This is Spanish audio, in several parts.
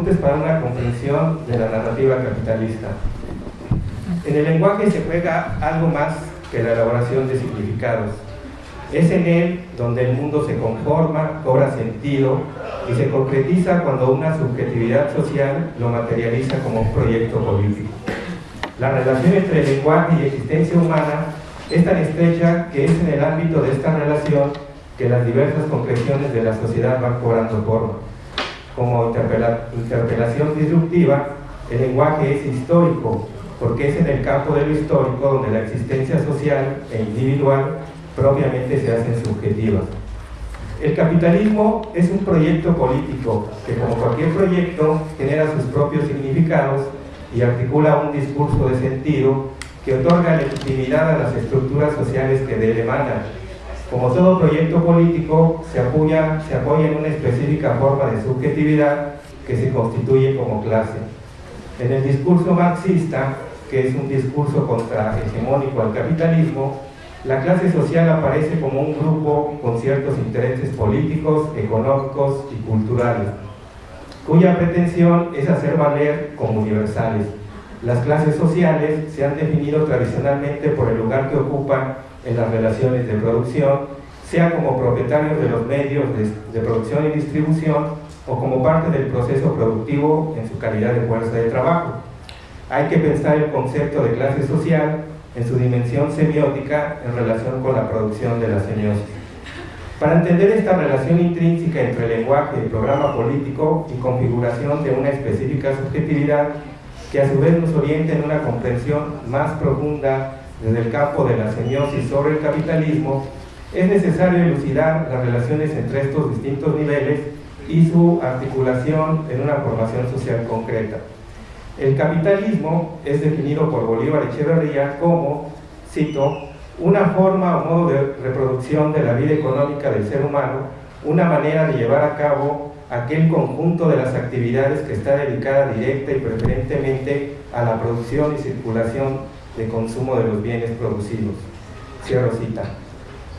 apuntes para una comprensión de la narrativa capitalista. En el lenguaje se juega algo más que la elaboración de significados. Es en él donde el mundo se conforma, cobra sentido y se concretiza cuando una subjetividad social lo materializa como un proyecto político. La relación entre lenguaje y existencia humana es tan estrecha que es en el ámbito de esta relación que las diversas concreciones de la sociedad van cobrando forma. Como interpelación disruptiva, el lenguaje es histórico, porque es en el campo de lo histórico donde la existencia social e individual propiamente se hacen subjetivas. El capitalismo es un proyecto político que como cualquier proyecto genera sus propios significados y articula un discurso de sentido que otorga legitimidad a las estructuras sociales que de él emanan. Como todo proyecto político, se apoya, se apoya en una específica forma de subjetividad que se constituye como clase. En el discurso marxista, que es un discurso contrahegemónico al capitalismo, la clase social aparece como un grupo con ciertos intereses políticos, económicos y culturales, cuya pretensión es hacer valer como universales. Las clases sociales se han definido tradicionalmente por el lugar que ocupan en las relaciones de producción, sea como propietarios de los medios de, producción y distribución o como parte del proceso productivo en su calidad de fuerza de trabajo. Hay que pensar el concepto de clase social en su dimensión semiótica en relación con la producción de la semiosis. Para entender esta relación intrínseca entre lenguaje programa político y configuración de una específica subjetividad que a su vez nos orienta en una comprensión más profunda desde el campo de la semiosis sobre el capitalismo, es necesario elucidar las relaciones entre estos distintos niveles y su articulación en una formación social concreta. El capitalismo es definido por Bolívar Echeverría como, cito, una forma o modo de reproducción de la vida económica del ser humano, una manera de llevar a cabo aquel conjunto de las actividades que está dedicada directa y preferentemente a la producción y circulación de consumo de los bienes producidos. Cierro cita.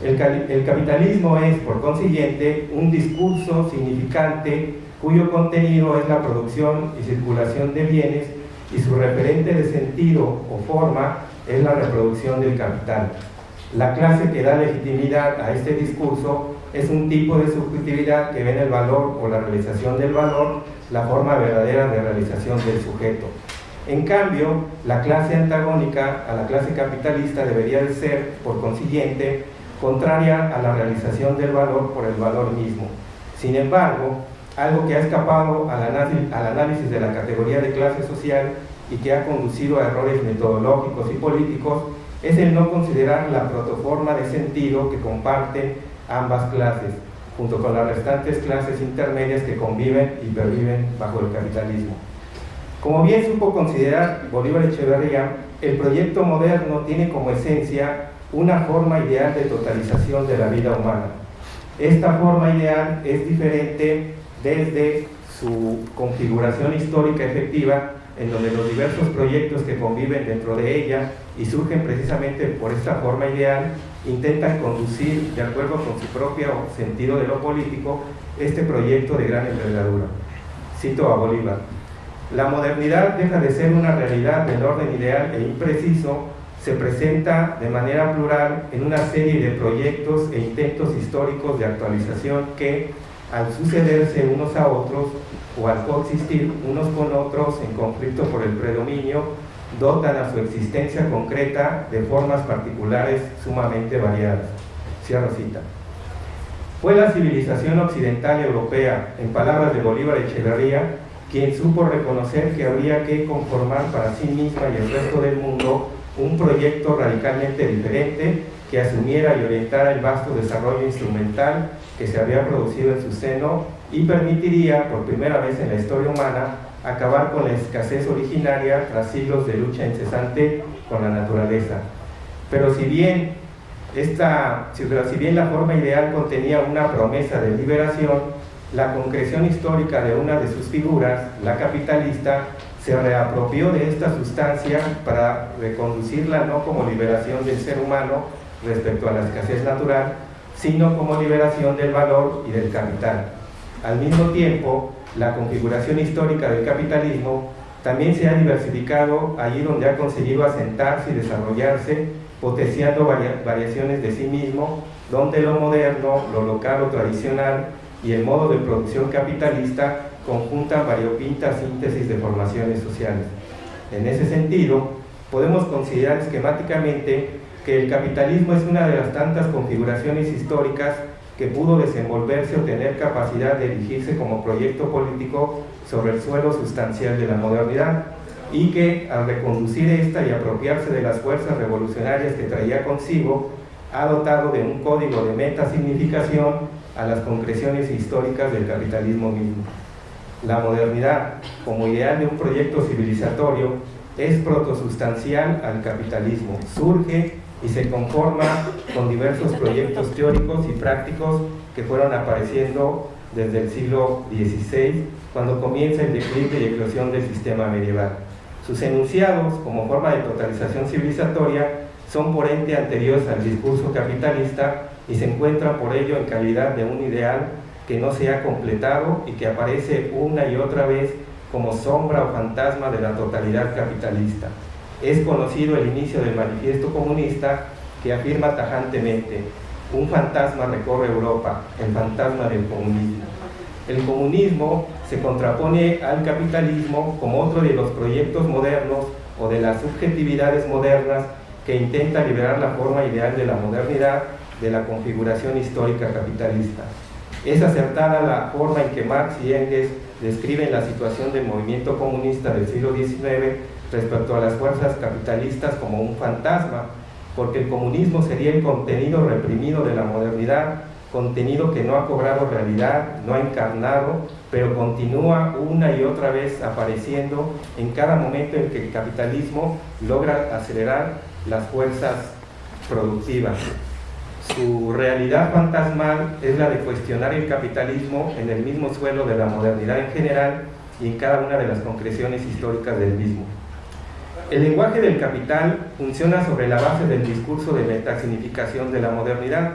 El, el capitalismo es, por consiguiente, un discurso significante cuyo contenido es la producción y circulación de bienes y su referente de sentido o forma es la reproducción del capital. La clase que da legitimidad a este discurso es un tipo de subjetividad que ve en el valor o la realización del valor la forma verdadera de realización del sujeto. En cambio, la clase antagónica a la clase capitalista debería de ser, por consiguiente, contraria a la realización del valor por el valor mismo. Sin embargo, algo que ha escapado al análisis de la categoría de clase social y que ha conducido a errores metodológicos y políticos es el no considerar la protoforma de sentido que comparten ambas clases, junto con las restantes clases intermedias que conviven y perviven bajo el capitalismo. Como bien supo considerar Bolívar Echeverría, el proyecto moderno tiene como esencia una forma ideal de totalización de la vida humana. Esta forma ideal es diferente desde su configuración histórica efectiva, en donde los diversos proyectos que conviven dentro de ella y surgen precisamente por esta forma ideal, intentan conducir, de acuerdo con su propio sentido de lo político, este proyecto de gran envergadura. Cito a Bolívar. La modernidad deja de ser una realidad del orden ideal e impreciso, se presenta de manera plural en una serie de proyectos e intentos históricos de actualización que, al sucederse unos a otros o al coexistir unos con otros en conflicto por el predominio, dotan a su existencia concreta de formas particulares sumamente variadas. Cierro cita. Fue la civilización occidental europea, en palabras de Bolívar Echeverría, quien supo reconocer que habría que conformar para sí misma y el resto del mundo un proyecto radicalmente diferente que asumiera y orientara el vasto desarrollo instrumental que se había producido en su seno y permitiría, por primera vez en la historia humana, acabar con la escasez originaria tras siglos de lucha incesante con la naturaleza. Pero si bien, esta, si bien la forma ideal contenía una promesa de liberación, la concreción histórica de una de sus figuras, la capitalista, se reapropió de esta sustancia para reconducirla no como liberación del ser humano respecto a la escasez natural, sino como liberación del valor y del capital. Al mismo tiempo, la configuración histórica del capitalismo también se ha diversificado allí donde ha conseguido asentarse y desarrollarse, potenciando variaciones de sí mismo, donde lo moderno, lo local o tradicional y el modo de producción capitalista conjuntan variopintas síntesis de formaciones sociales. En ese sentido, podemos considerar esquemáticamente que el capitalismo es una de las tantas configuraciones históricas que pudo desenvolverse o tener capacidad de erigirse como proyecto político sobre el suelo sustancial de la modernidad y que al reconducir esta y apropiarse de las fuerzas revolucionarias que traía consigo, ha dotado de un código de meta-significación a las concreciones históricas del capitalismo mismo. La modernidad, como ideal de un proyecto civilizatorio, es protosustancial al capitalismo, surge y se conforma con diversos proyectos teóricos y prácticos que fueron apareciendo desde el siglo XVI, cuando comienza el declive y eclosión del sistema medieval. Sus enunciados, como forma de totalización civilizatoria, son por ente anteriores al discurso capitalista y se encuentran por ello en calidad de un ideal que no se ha completado y que aparece una y otra vez como sombra o fantasma de la totalidad capitalista es conocido el inicio del manifiesto comunista que afirma tajantemente, un fantasma recorre Europa, el fantasma del comunismo. El comunismo se contrapone al capitalismo como otro de los proyectos modernos o de las subjetividades modernas que intenta liberar la forma ideal de la modernidad de la configuración histórica capitalista. Es acertada la forma en que Marx y Engels describen la situación del movimiento comunista del siglo XIX respecto a las fuerzas capitalistas como un fantasma, porque el comunismo sería el contenido reprimido de la modernidad, contenido que no ha cobrado realidad, no ha encarnado, pero continúa una y otra vez apareciendo en cada momento en que el capitalismo logra acelerar las fuerzas productivas. Su realidad fantasmal es la de cuestionar el capitalismo en el mismo suelo de la modernidad en general y en cada una de las concreciones históricas del mismo. El lenguaje del capital funciona sobre la base del discurso de metasignificación de la modernidad.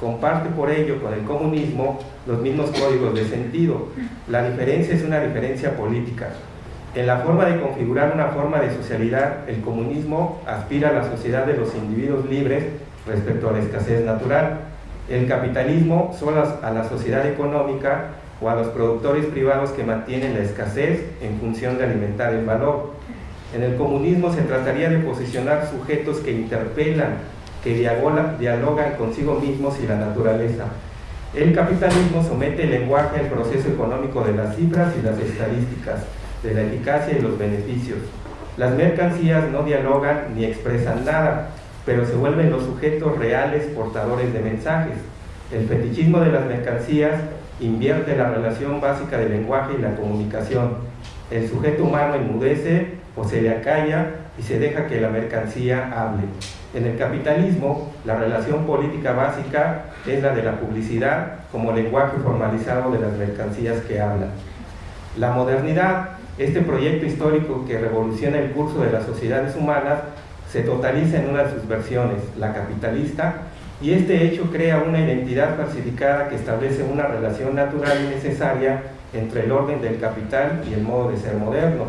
Comparte por ello con el comunismo los mismos códigos de sentido. La diferencia es una diferencia política. En la forma de configurar una forma de socialidad, el comunismo aspira a la sociedad de los individuos libres respecto a la escasez natural. El capitalismo solo a la sociedad económica o a los productores privados que mantienen la escasez en función de alimentar el valor. En el comunismo se trataría de posicionar sujetos que interpelan, que dialogan consigo mismos y la naturaleza. El capitalismo somete el lenguaje al proceso económico de las cifras y las estadísticas, de la eficacia y los beneficios. Las mercancías no dialogan ni expresan nada, pero se vuelven los sujetos reales portadores de mensajes. El fetichismo de las mercancías invierte la relación básica del lenguaje y la comunicación. El sujeto humano enmudece o se le acalla y se deja que la mercancía hable. En el capitalismo, la relación política básica es la de la publicidad como lenguaje formalizado de las mercancías que hablan. La modernidad, este proyecto histórico que revoluciona el curso de las sociedades humanas, se totaliza en una de sus versiones, la capitalista, y este hecho crea una identidad falsificada que establece una relación natural y necesaria entre el orden del capital y el modo de ser moderno,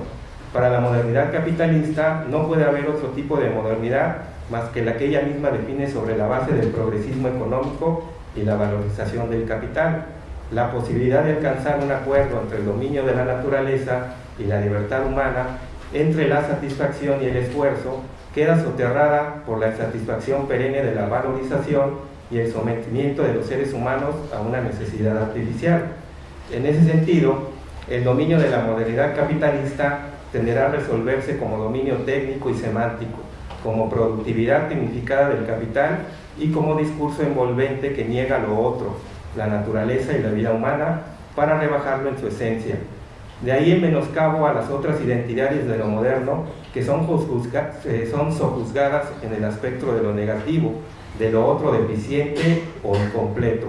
para la modernidad capitalista no puede haber otro tipo de modernidad más que la que ella misma define sobre la base del progresismo económico y la valorización del capital. La posibilidad de alcanzar un acuerdo entre el dominio de la naturaleza y la libertad humana, entre la satisfacción y el esfuerzo, queda soterrada por la insatisfacción perenne de la valorización y el sometimiento de los seres humanos a una necesidad artificial. En ese sentido, el dominio de la modernidad capitalista tenderá a resolverse como dominio técnico y semántico, como productividad tecnificada del capital y como discurso envolvente que niega lo otro, la naturaleza y la vida humana, para rebajarlo en su esencia. De ahí el menoscabo a las otras identidades de lo moderno que son, eh, son sojuzgadas en el aspecto de lo negativo, de lo otro deficiente o incompleto.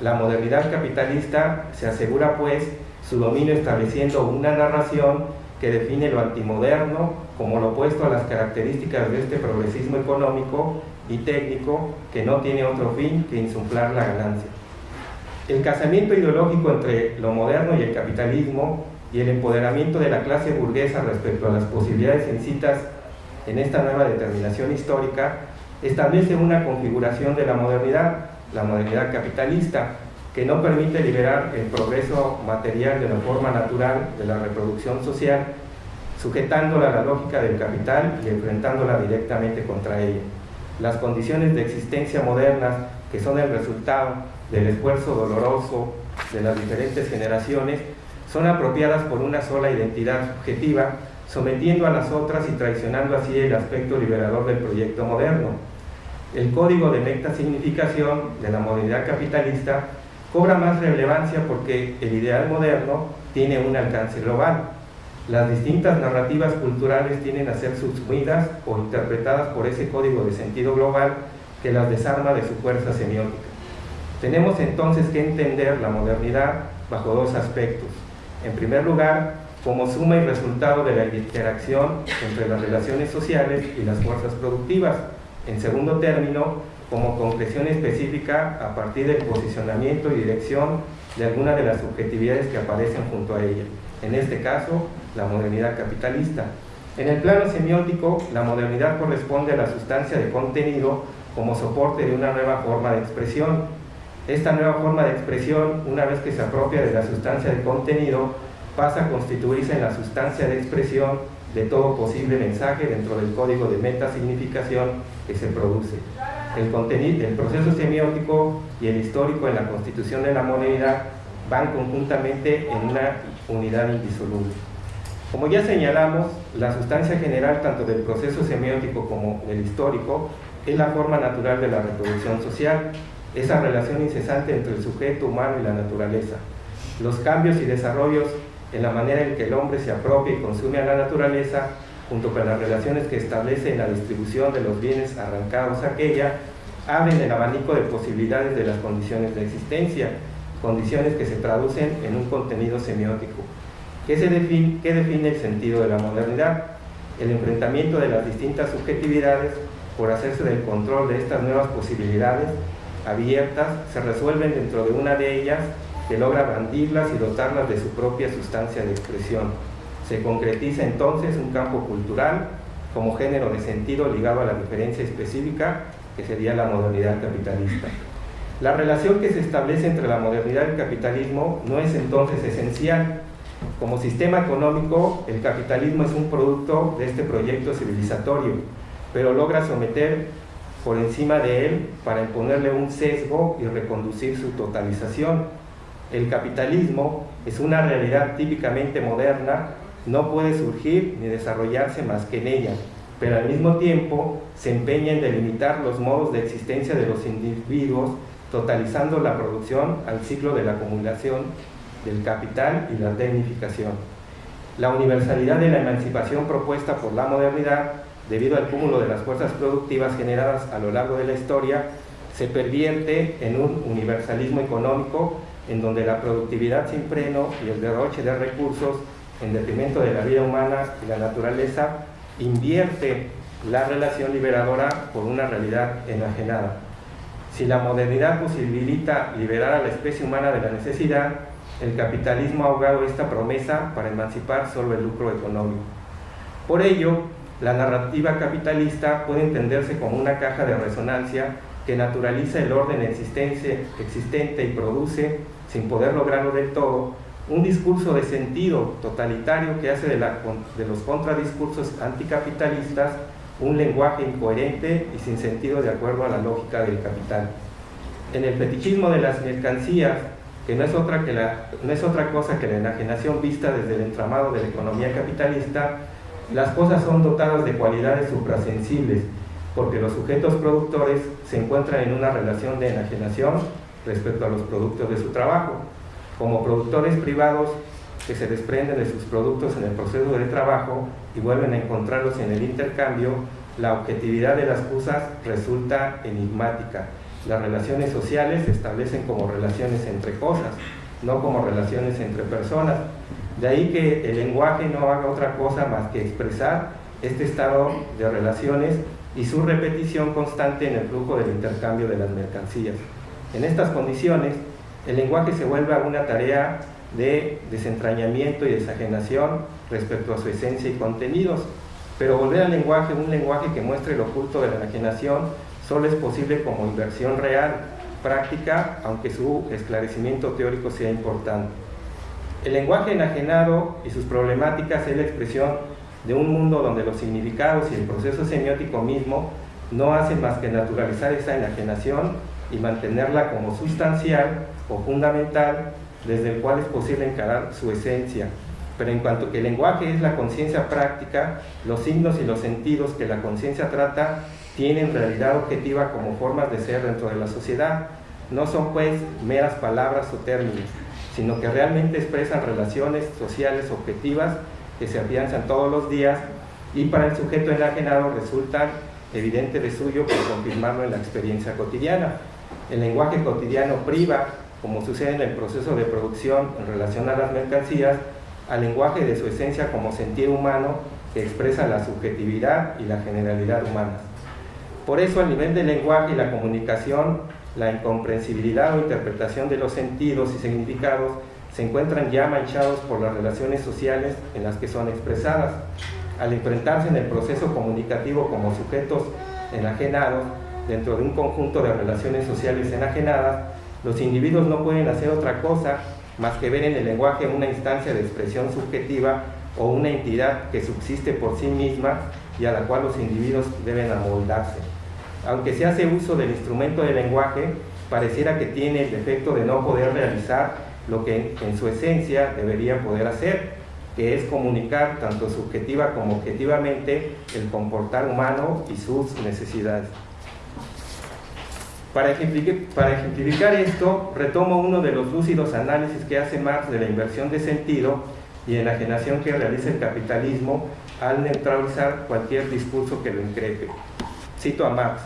La modernidad capitalista se asegura pues su dominio estableciendo una narración que define lo antimoderno como lo opuesto a las características de este progresismo económico y técnico que no tiene otro fin que insuflar la ganancia. El casamiento ideológico entre lo moderno y el capitalismo y el empoderamiento de la clase burguesa respecto a las posibilidades incitas en esta nueva determinación histórica establece una configuración de la modernidad, la modernidad capitalista, que no permite liberar el progreso material de la forma natural de la reproducción social, sujetándola a la lógica del capital y enfrentándola directamente contra ella. Las condiciones de existencia modernas, que son el resultado del esfuerzo doloroso de las diferentes generaciones, son apropiadas por una sola identidad subjetiva, sometiendo a las otras y traicionando así el aspecto liberador del proyecto moderno. El código de meta significación de la modernidad capitalista cobra más relevancia porque el ideal moderno tiene un alcance global. Las distintas narrativas culturales tienen a ser subsumidas o interpretadas por ese código de sentido global que las desarma de su fuerza semiótica. Tenemos entonces que entender la modernidad bajo dos aspectos. En primer lugar, como suma y resultado de la interacción entre las relaciones sociales y las fuerzas productivas. En segundo término, como concreción específica a partir del posicionamiento y dirección de alguna de las subjetividades que aparecen junto a ella, en este caso, la modernidad capitalista. En el plano semiótico, la modernidad corresponde a la sustancia de contenido como soporte de una nueva forma de expresión. Esta nueva forma de expresión, una vez que se apropia de la sustancia de contenido, pasa a constituirse en la sustancia de expresión de todo posible mensaje dentro del código de meta-significación que se produce el, contenido, el proceso semiótico y el histórico en la constitución de la modernidad van conjuntamente en una unidad indisoluble. Como ya señalamos, la sustancia general tanto del proceso semiótico como del histórico es la forma natural de la reproducción social, esa relación incesante entre el sujeto humano y la naturaleza. Los cambios y desarrollos en la manera en que el hombre se apropia y consume a la naturaleza junto con las relaciones que establece en la distribución de los bienes arrancados a aquella, abren el abanico de posibilidades de las condiciones de existencia, condiciones que se traducen en un contenido semiótico. ¿Qué, se define, ¿Qué define el sentido de la modernidad? El enfrentamiento de las distintas subjetividades por hacerse del control de estas nuevas posibilidades abiertas se resuelven dentro de una de ellas que logra bandirlas y dotarlas de su propia sustancia de expresión se concretiza entonces un campo cultural como género de sentido ligado a la diferencia específica que sería la modernidad capitalista. La relación que se establece entre la modernidad y el capitalismo no es entonces esencial. Como sistema económico, el capitalismo es un producto de este proyecto civilizatorio, pero logra someter por encima de él para imponerle un sesgo y reconducir su totalización. El capitalismo es una realidad típicamente moderna no puede surgir ni desarrollarse más que en ella, pero al mismo tiempo se empeña en delimitar los modos de existencia de los individuos, totalizando la producción al ciclo de la acumulación del capital y la tecnificación. La universalidad de la emancipación propuesta por la modernidad, debido al cúmulo de las fuerzas productivas generadas a lo largo de la historia, se pervierte en un universalismo económico en donde la productividad sin freno y el derroche de recursos en detrimento de la vida humana y la naturaleza, invierte la relación liberadora por una realidad enajenada. Si la modernidad posibilita liberar a la especie humana de la necesidad, el capitalismo ha ahogado esta promesa para emancipar solo el lucro económico. Por ello, la narrativa capitalista puede entenderse como una caja de resonancia que naturaliza el orden existente y produce, sin poder lograrlo del todo, un discurso de sentido totalitario que hace de, los contradiscursos anticapitalistas un lenguaje incoherente y sin sentido de acuerdo a la lógica del capital. En el fetichismo de las mercancías, que no es otra, que no es otra cosa que la enajenación vista desde el entramado de la economía capitalista, las cosas son dotadas de cualidades suprasensibles, porque los sujetos productores se encuentran en una relación de enajenación respecto a los productos de su trabajo, como productores privados que se desprenden de sus productos en el proceso de trabajo y vuelven a encontrarlos en el intercambio, la objetividad de las cosas resulta enigmática. Las relaciones sociales se establecen como relaciones entre cosas, no como relaciones entre personas. De ahí que el lenguaje no haga otra cosa más que expresar este estado de relaciones y su repetición constante en el flujo del intercambio de las mercancías. En estas condiciones, El lenguaje se vuelve una tarea de desentrañamiento y desajenación respecto a su esencia y contenidos. Pero volver al lenguaje, un lenguaje que muestre lo oculto de la enajenación, solo es posible como inversión real, práctica, aunque su esclarecimiento teórico sea importante. El lenguaje enajenado y sus problemáticas es la expresión de un mundo donde los significados y el proceso semiótico mismo no hacen más que naturalizar esa enajenación y mantenerla como sustancial o fundamental desde el cual es posible encarar su esencia. Pero en cuanto que el lenguaje es la conciencia práctica, los signos y los sentidos que la conciencia trata tienen realidad objetiva como formas de ser dentro de la sociedad. No son pues meras palabras o términos, sino que realmente expresan relaciones sociales objetivas que se afianzan todos los días y para el sujeto enajenado resultan evidente de suyo por confirmarlo en la experiencia cotidiana. El lenguaje cotidiano priva, como sucede en el proceso de producción en relación a las mercancías, al lenguaje de su esencia como sentir humano que expresa la subjetividad y la generalidad humanas. Por eso, a nivel del lenguaje y la comunicación, la incomprensibilidad o interpretación de los sentidos y significados se encuentran ya manchados por las relaciones sociales en las que son expresadas. Al enfrentarse en el proceso comunicativo como sujetos enajenados, dentro de un conjunto de relaciones sociales enajenadas, los individuos no pueden hacer otra cosa más que ver en el lenguaje una instancia de expresión subjetiva o una entidad que subsiste por sí misma y a la cual los individuos deben amoldarse. Aunque se hace uso del instrumento del lenguaje, pareciera que tiene el defecto de no poder realizar lo que en su esencia debería poder hacer, que es comunicar tanto subjetiva como objetivamente el comportar humano y sus necesidades. Para ejemplificar, esto, retomo uno de los lúcidos análisis que hace Marx de la inversión de sentido y enajenación que realiza el capitalismo al neutralizar cualquier discurso que lo increpe. Cito a Marx.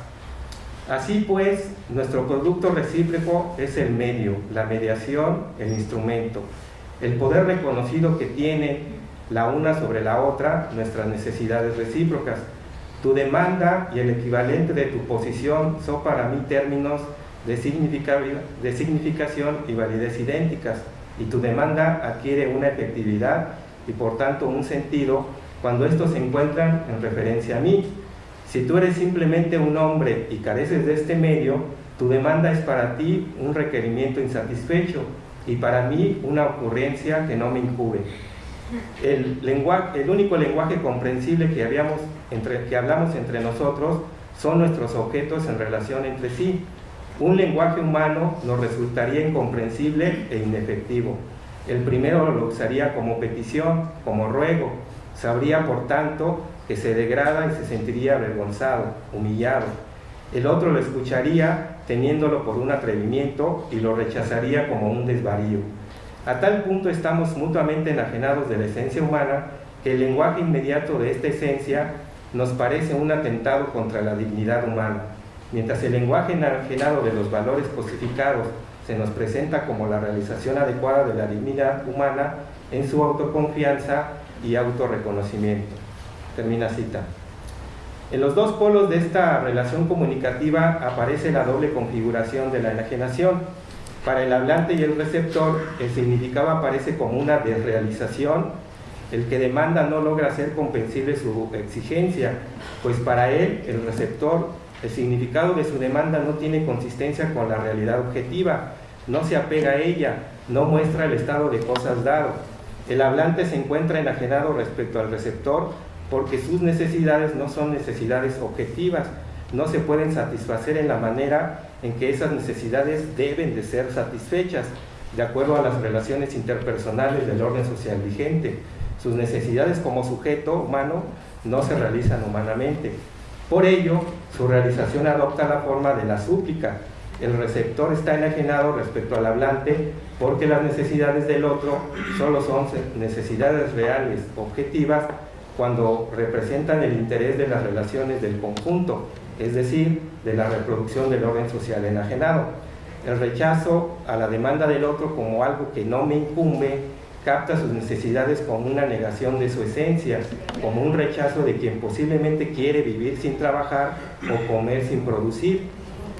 Así pues, nuestro producto recíproco es el medio, la mediación, el instrumento, el poder reconocido que tiene la una sobre la otra nuestras necesidades recíprocas tu demanda y el equivalente de tu posición son para mí términos de, de significación y validez idénticas y tu demanda adquiere una efectividad y por tanto un sentido cuando estos se encuentran en referencia a mí. Si tú eres simplemente un hombre y careces de este medio, tu demanda es para ti un requerimiento insatisfecho y para mí una ocurrencia que no me incube. El, lenguaje, el único lenguaje comprensible que, habíamos entre, que hablamos entre nosotros son nuestros objetos en relación entre sí. Un lenguaje humano nos resultaría incomprensible e inefectivo. El primero lo usaría como petición, como ruego. Sabría, por tanto, que se degrada y se sentiría avergonzado, humillado. El otro lo escucharía teniéndolo por un atrevimiento y lo rechazaría como un desvarío. A tal punto estamos mutuamente enajenados de la esencia humana que el lenguaje inmediato de esta esencia nos parece un atentado contra la dignidad humana, mientras el lenguaje enajenado de los valores cosificados se nos presenta como la realización adecuada de la dignidad humana en su autoconfianza y autorreconocimiento. Termina cita. En los dos polos de esta relación comunicativa aparece la doble configuración de la enajenación, para el hablante y el receptor, el significado aparece como una desrealización. El que demanda no logra hacer comprensible su exigencia, pues para él, el receptor, el significado de su demanda no tiene consistencia con la realidad objetiva, no se apega a ella, no muestra el estado de cosas dado. El hablante se encuentra enajenado respecto al receptor porque sus necesidades no son necesidades objetivas, no se pueden satisfacer en la manera en que esas necesidades deben de ser satisfechas de acuerdo a las relaciones interpersonales del orden social vigente. Sus necesidades como sujeto humano no se realizan humanamente. Por ello, su realización adopta la forma de la súplica. El receptor está enajenado respecto al hablante porque las necesidades del otro solo son necesidades reales, objetivas, cuando representan el interés de las relaciones del conjunto es decir, de la reproducción del orden social enajenado. El rechazo a la demanda del otro como algo que no me incumbe capta sus necesidades como una negación de su esencia, como un rechazo de quien posiblemente quiere vivir sin trabajar o comer sin producir.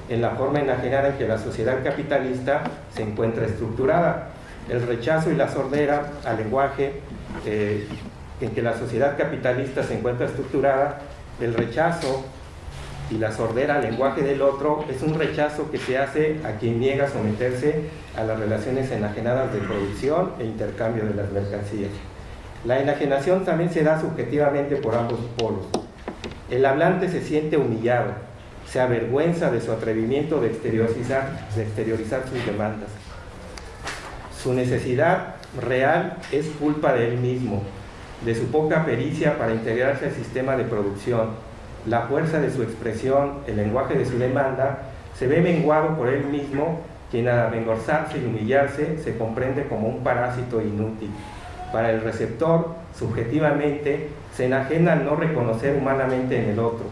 en la forma enajenada en que la sociedad capitalista se encuentra estructurada. El rechazo y la sordera al lenguaje eh, en que la sociedad capitalista se encuentra estructurada, el rechazo y la sordera lenguaje del otro es un rechazo que se hace a quien niega someterse a las relaciones enajenadas de producción e intercambio de las mercancías. La enajenación también se da subjetivamente por ambos polos. El hablante se siente humillado, se avergüenza de su atrevimiento de exteriorizar, de exteriorizar sus demandas. Su necesidad real es culpa de él mismo, de su poca pericia para integrarse al sistema de producción, la fuerza de su expresión, el lenguaje de su demanda, se ve menguado por él mismo, quien al avergonzarse y humillarse se comprende como un parásito inútil. Para el receptor, subjetivamente, se enajena al no reconocer humanamente en el otro.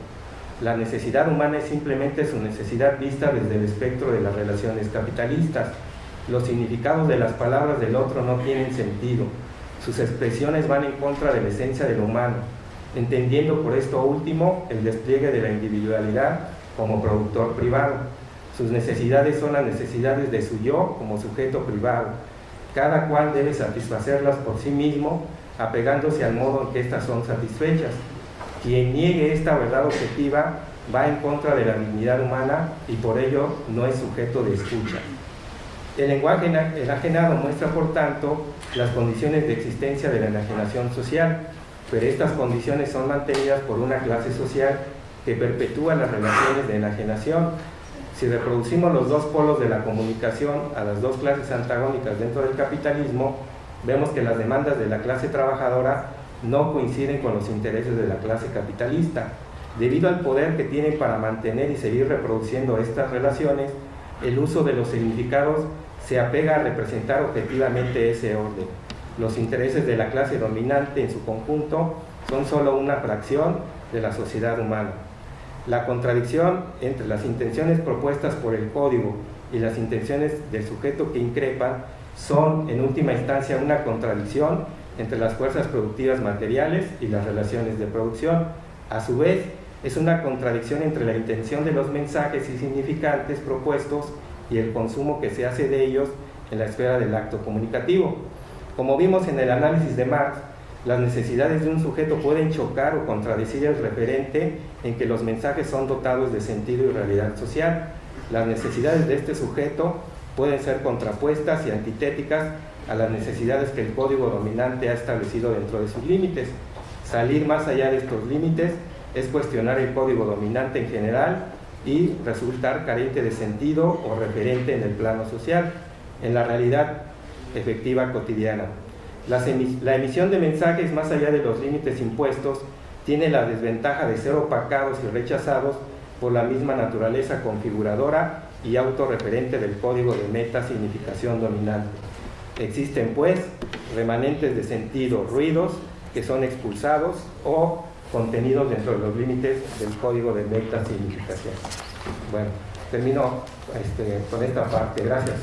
La necesidad humana es simplemente su necesidad vista desde el espectro de las relaciones capitalistas. Los significados de las palabras del otro no tienen sentido. Sus expresiones van en contra de la esencia del humano entendiendo por esto último el despliegue de la individualidad como productor privado. Sus necesidades son las necesidades de su yo como sujeto privado. Cada cual debe satisfacerlas por sí mismo, apegándose al modo en que éstas son satisfechas. Quien niegue esta verdad objetiva va en contra de la dignidad humana y por ello no es sujeto de escucha. El lenguaje enajenado muestra, por tanto, las condiciones de existencia de la enajenación social, pero estas condiciones son mantenidas por una clase social que perpetúa las relaciones de enajenación. Si reproducimos los dos polos de la comunicación a las dos clases antagónicas dentro del capitalismo, vemos que las demandas de la clase trabajadora no coinciden con los intereses de la clase capitalista. Debido al poder que tienen para mantener y seguir reproduciendo estas relaciones, el uso de los significados se apega a representar objetivamente ese orden los intereses de la clase dominante en su conjunto son solo una fracción de la sociedad humana. La contradicción entre las intenciones propuestas por el código y las intenciones del sujeto que increpa son en última instancia una contradicción entre las fuerzas productivas materiales y las relaciones de producción. A su vez, es una contradicción entre la intención de los mensajes y significantes propuestos y el consumo que se hace de ellos en la esfera del acto comunicativo. Como vimos en el análisis de Marx, las necesidades de un sujeto pueden chocar o contradecir el referente en que los mensajes son dotados de sentido y realidad social. Las necesidades de este sujeto pueden ser contrapuestas y antitéticas a las necesidades que el código dominante ha establecido dentro de sus límites. Salir más allá de estos límites es cuestionar el código dominante en general y resultar carente de sentido o referente en el plano social. En la realidad, efectiva cotidiana. La, emisión de mensajes más allá de los límites impuestos tiene la desventaja de ser opacados y rechazados por la misma naturaleza configuradora y autorreferente del código de meta significación dominante. Existen pues remanentes de sentido, ruidos que son expulsados o contenidos dentro de los límites del código de meta significación. Bueno, termino este, con esta parte. Gracias.